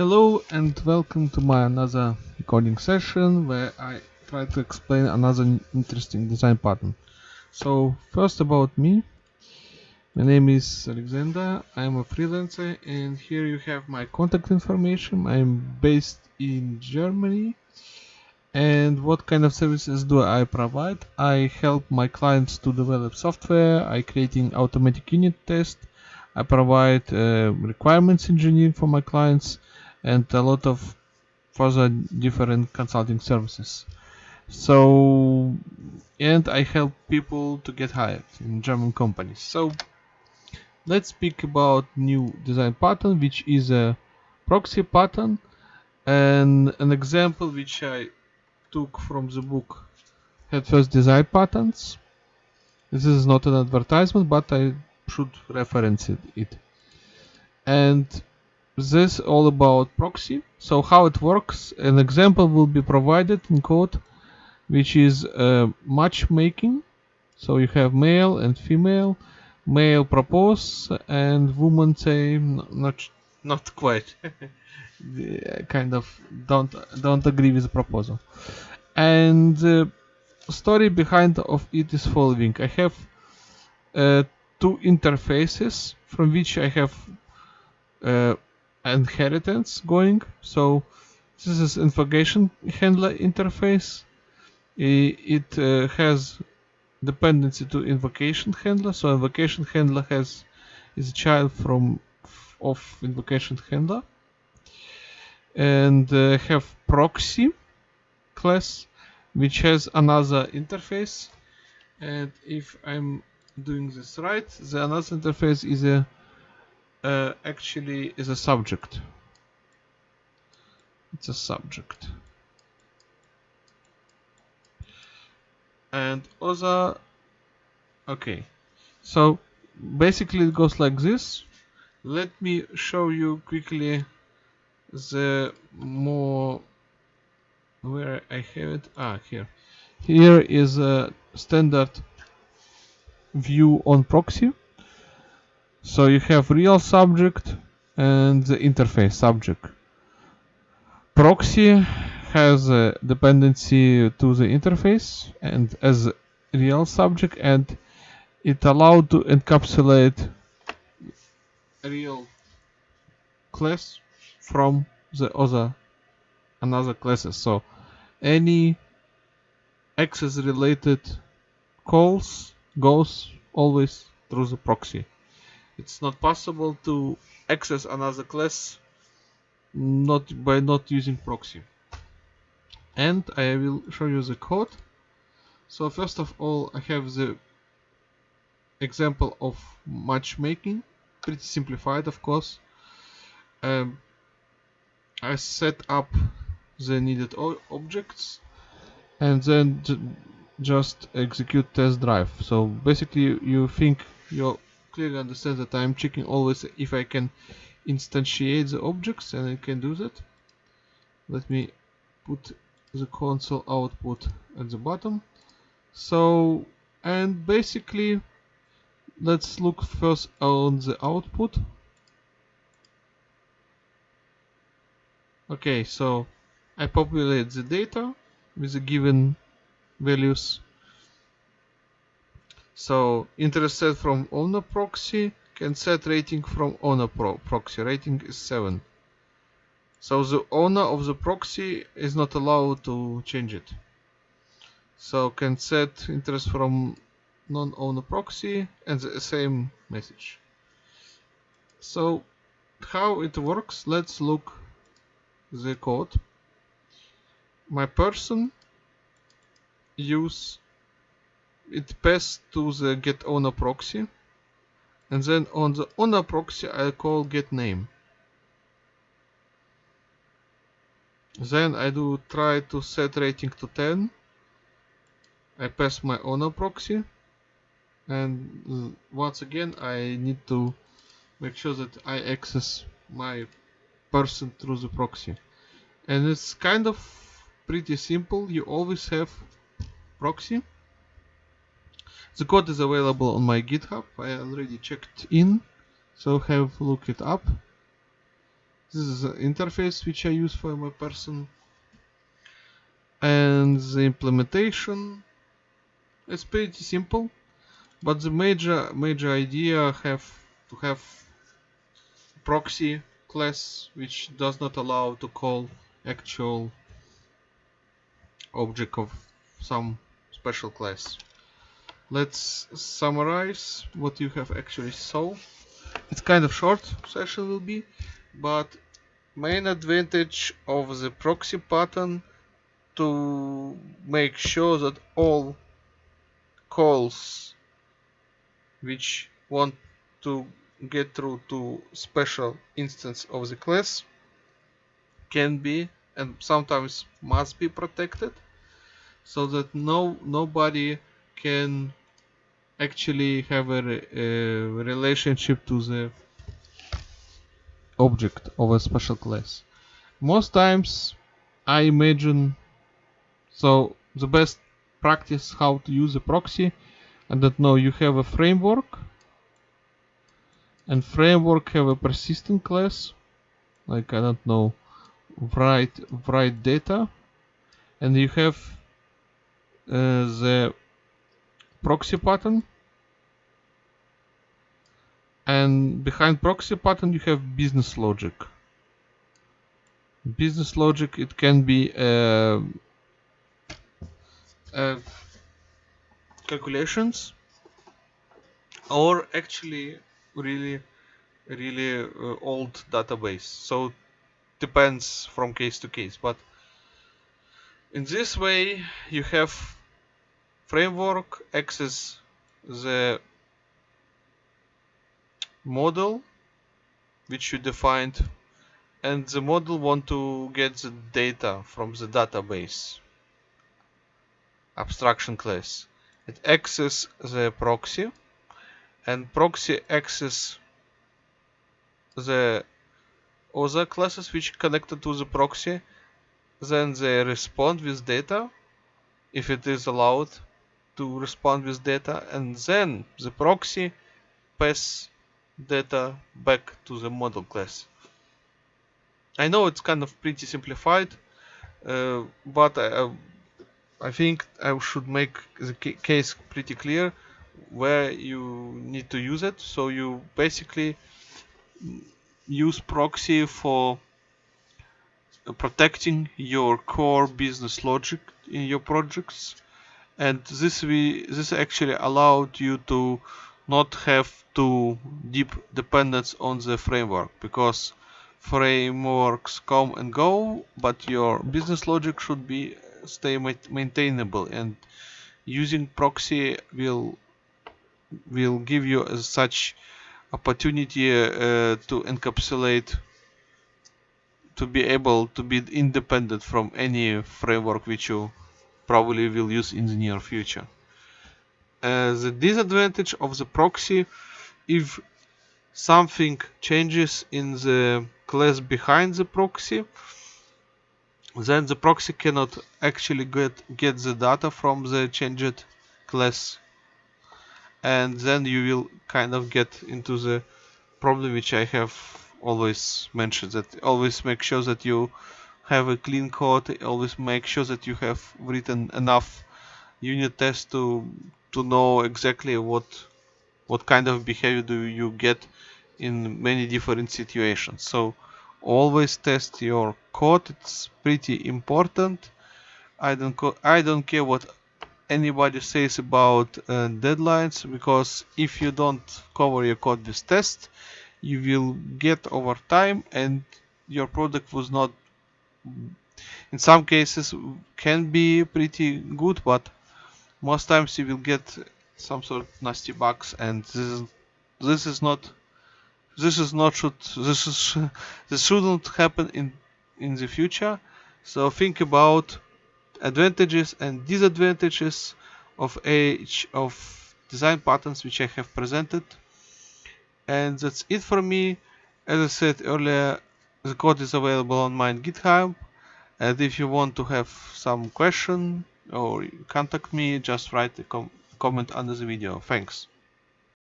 Hello and welcome to my another recording session where I try to explain another interesting design pattern. So first about me. My name is Alexander, I'm a freelancer and here you have my contact information. I'm based in Germany and what kind of services do I provide? I help my clients to develop software, I creating automatic unit test, I provide uh, requirements engineering for my clients and a lot of further different consulting services. So, and I help people to get hired in German companies. So, let's speak about new design pattern, which is a proxy pattern, and an example which I took from the book Head First Design Patterns. This is not an advertisement, but I should reference it. And this all about proxy. So how it works, an example will be provided in code, which is uh, matchmaking. So you have male and female, male propose and woman say not not quite, kind of don't don't agree with the proposal. And the story behind of it is following. I have uh, two interfaces from which I have uh, inheritance going. So this is invocation handler interface. It uh, has dependency to invocation handler. So invocation handler has is a child from of invocation handler, and uh, have proxy class which has another interface. And if I'm doing this right, the another interface is a uh, actually is a subject. It's a subject. And other, okay. So basically it goes like this. Let me show you quickly the more where I have it. Ah, here. Here is a standard view on proxy so you have real subject and the interface subject. Proxy has a dependency to the interface and as real subject and it allowed to encapsulate real class from the other another classes. So any access related calls goes always through the proxy it's not possible to access another class not by not using proxy. And I will show you the code. So first of all I have the example of matchmaking. Pretty simplified of course. Um, I set up the needed objects and then just execute test drive. So basically you think your clearly understand that I'm checking always if I can instantiate the objects and I can do that. Let me put the console output at the bottom. So, and basically, let's look first on the output. Okay, so I populate the data with the given values so interest set from owner proxy can set rating from owner pro proxy. Rating is 7. So the owner of the proxy is not allowed to change it. So can set interest from non-owner proxy and the same message. So how it works, let's look the code. My person use it passed to the get owner proxy and then on the owner proxy I call get name. Then I do try to set rating to 10 I pass my owner proxy and once again I need to make sure that I access my person through the proxy. And it's kind of pretty simple. You always have proxy the code is available on my GitHub. I already checked in, so have look it up. this is the interface which I use for my person and the implementation it's pretty simple but the major major idea have to have proxy class which does not allow to call actual object of some special class let's summarize what you have actually saw. It's kind of short session will be but main advantage of the proxy pattern to make sure that all calls which want to get through to special instance of the class can be and sometimes must be protected so that no nobody can actually have a, a relationship to the object of a special class. Most times I imagine so the best practice how to use a proxy I don't know you have a framework and framework have a persistent class like I don't know write write data and you have uh, the proxy pattern. And behind proxy pattern you have business logic. Business logic it can be calculations or actually really really uh, old database. So depends from case to case. But in this way you have framework access the model which you defined and the model want to get the data from the database. Abstraction class. It access the proxy and proxy access the other classes which connected to the proxy then they respond with data if it is allowed to respond with data and then the proxy pass data back to the model class. I know it's kind of pretty simplified uh, but I, I think I should make the case pretty clear where you need to use it. So you basically use proxy for protecting your core business logic in your projects and this we this actually allowed you to not have too deep dependence on the framework because frameworks come and go but your business logic should be stay maintainable and using proxy will will give you such opportunity uh, to encapsulate to be able to be independent from any framework which you probably will use in the near future. Uh, the disadvantage of the proxy if something changes in the class behind the proxy then the proxy cannot actually get get the data from the changed class and then you will kind of get into the problem which I have always mentioned that always make sure that you have a clean code always make sure that you have written enough unit tests to to know exactly what what kind of behavior do you get in many different situations. So always test your code it's pretty important. I don't I don't care what anybody says about uh, deadlines because if you don't cover your code with tests you will get over time and your product was not in some cases can be pretty good but most times you will get some sort of nasty bugs and this is this is not this is not should this is this shouldn't happen in in the future. So think about advantages and disadvantages of each of design patterns which I have presented. And that's it for me. As I said earlier the code is available on my github and if you want to have some question or contact me just write a com comment under the video. Thanks